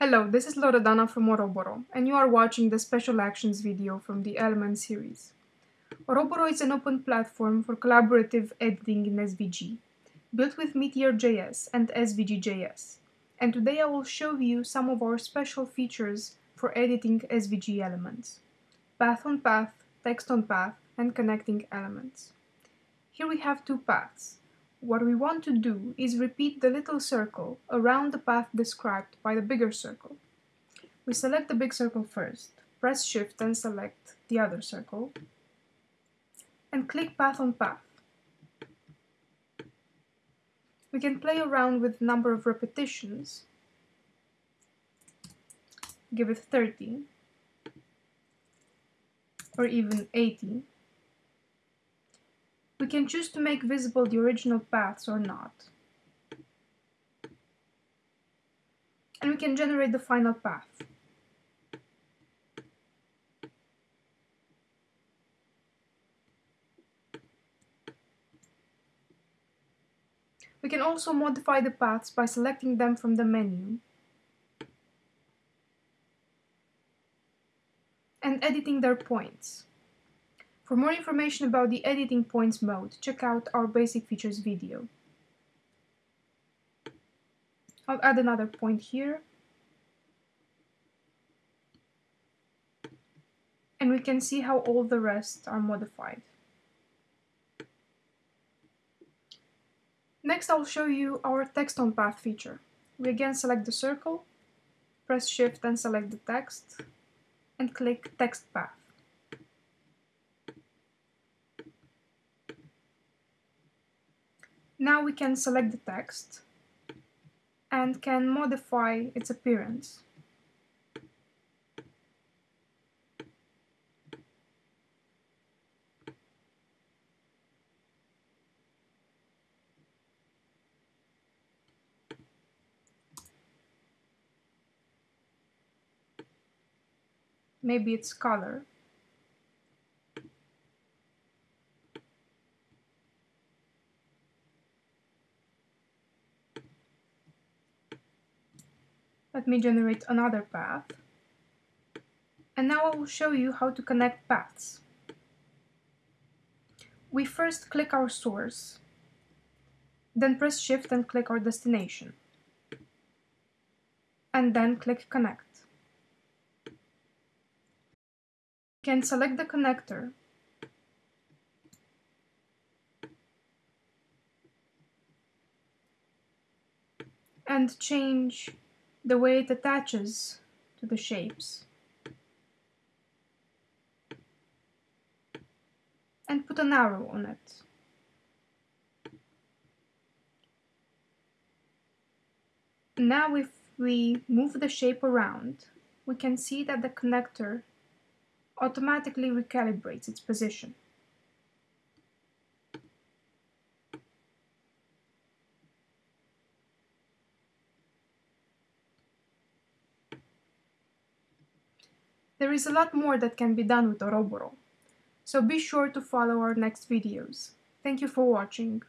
Hello, this is Loredana from Oroboro, and you are watching the Special Actions video from the Element series. Oroboro is an open platform for collaborative editing in SVG, built with Meteor.js and SVG.js. And today I will show you some of our special features for editing SVG elements. Path on path, text on path, and connecting elements. Here we have two paths, what we want to do is repeat the little circle around the path described by the bigger circle. We select the big circle first, press shift and select the other circle, and click path on path. We can play around with number of repetitions, give it 30, or even 80. We can choose to make visible the original paths or not. And we can generate the final path. We can also modify the paths by selecting them from the menu and editing their points. For more information about the editing points mode, check out our basic features video. I'll add another point here. And we can see how all the rest are modified. Next I'll show you our text on path feature. We again select the circle, press shift and select the text, and click text path. Now we can select the text and can modify its appearance. Maybe its color. Let me generate another path. And now I will show you how to connect paths. We first click our source, then press shift and click our destination, and then click connect. You can select the connector and change the way it attaches to the shapes. And put an arrow on it. Now if we move the shape around, we can see that the connector automatically recalibrates its position. There is a lot more that can be done with Oroboro, so be sure to follow our next videos. Thank you for watching.